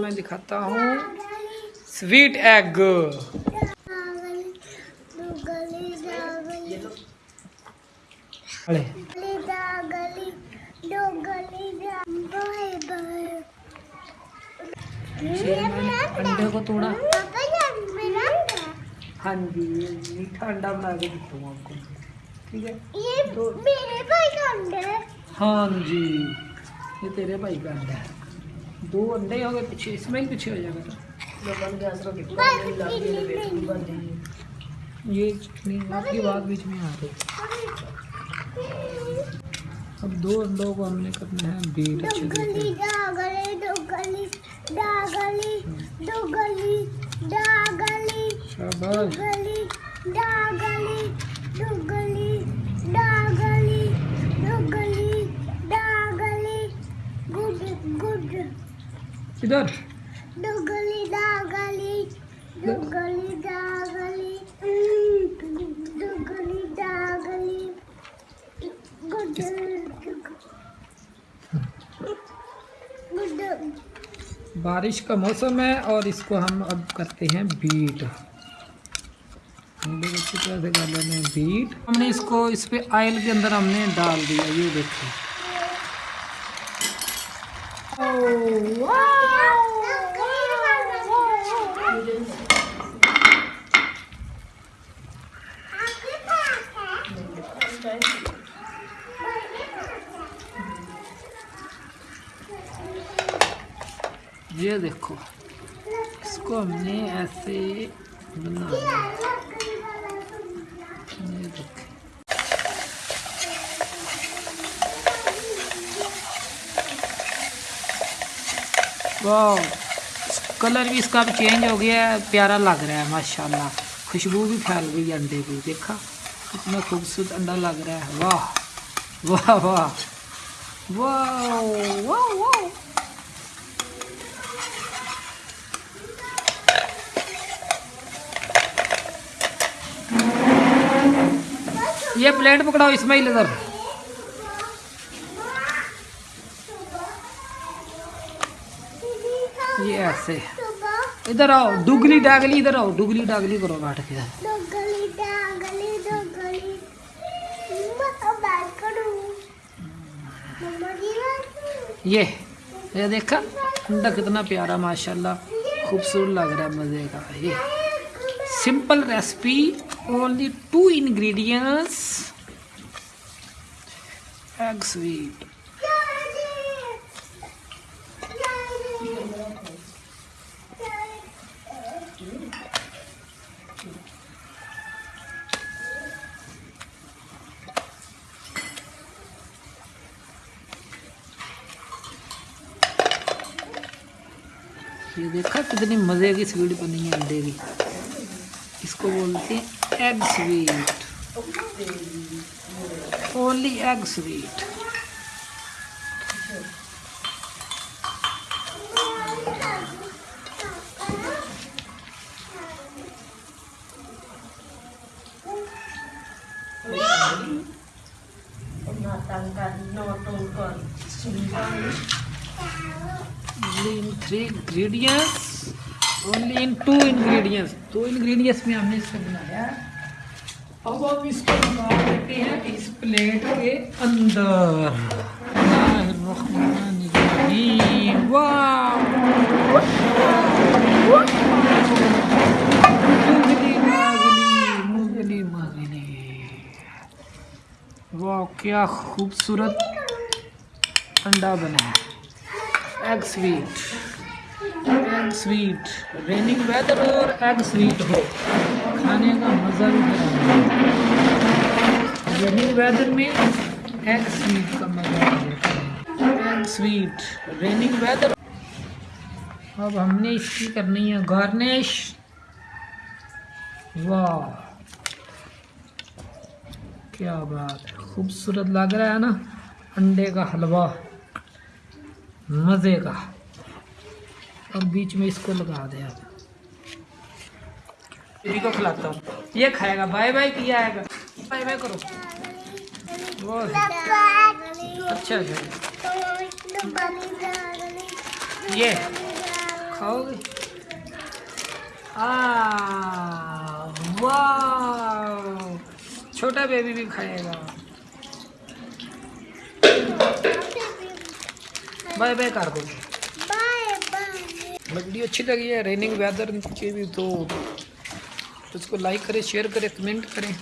میں دکھاتا ہوں سویٹ ایگ انڈے کو توڑا ہاں جی میٹھا انڈا بنا کے دکھاؤں آپ کو ٹھیک ہے ہاں جی یہ تیرے بھائی کا انڈا ہے دو نہیں ہو گئے پیچھے اسماعیل پیچھے ہو جائے گا یہ کی بات بیچ میں آ گئی۔ اب دو انڈوں کو ہم نے کرنا ہے بیٹ اچھے سے۔ شاباش۔ ادھر بارش کا موسم ہے اور اس کو ہم اب کرتے ہیں بیٹ. اچھی طرح سے کر لیتے ہیں بیٹ. ہم نے اس کو اس پہ آئل کے اندر ہم نے ڈال دیا یہ دیکھیں یہ دیکھو اس کو ہم نے ایسے بنا کلر بھی اس کا بھی چینج ہو گیا ہے، پیارا لگ رہا ہے، ماشاءاللہ۔ خوشبو بھی پھیل گئی انڈے کی، دیکھا؟ کتنا خوبصورت انڈا لگ رہا ہے۔ واہ واہ واہ۔ واہ واہ واہ یہ پلیٹ پکڑاؤ اسماعیل ادھر۔ یہ ایسے۔ ادھر آؤ دگلی ڈاگلی ادھر آؤ دگلی ڈاگلی کرو بیٹھ کے۔ یہ یہ دیکھا کنڈا کتنا پیارا ماشاءاللہ خوبصورت لگ رہا ہے مزے کا۔ یہ۔ Simple recipe only two ingredients. Egg sweet. یہ دیکھا کتنی مزے کی سویٹ بنی ہے انڈے کی اس کو بولتے ہیں egg sweet only egg sweet three only in two ingredients do ingredients میں ہم نے اس کو بنایا اب ہم اس کو نکال لیتے ہیں اس پلیٹ کے اندر۔ الرحمن الرحیم۔ واہ! کیا خوبصورت انڈا بنا ہے۔ Egg sweet egg sweet raining weather اور ایگ سویٹ ہو کھانے کا مزہ بھی ویدر میں ایگ سویٹ کا مزہ ایگ سویٹ ریننگ ویدر اب ہم نے اس کی کرنی ہے گارنش واہ کیا بات خوبصورت لگ رہا ہے نا انڈے کا حلوہ مزے کا اور بیچ میں اس کو لگا دیا بیبی کو کھلاتا ہوں۔ یہ کھائے گا۔ بائی بائی کیا آئے گا؟ بائی بائی کرو۔ اچھا اچھا یہ کھاؤ گے؟ چھوٹا بیبی بھی کھائے گا۔ بائے بائی کر دو۔ مطلب ویڈیو اچھی لگی ہے، ریننگ ویدر کے بھی تو اس کو لائک کریں شیئر کریں کمنٹ کریں۔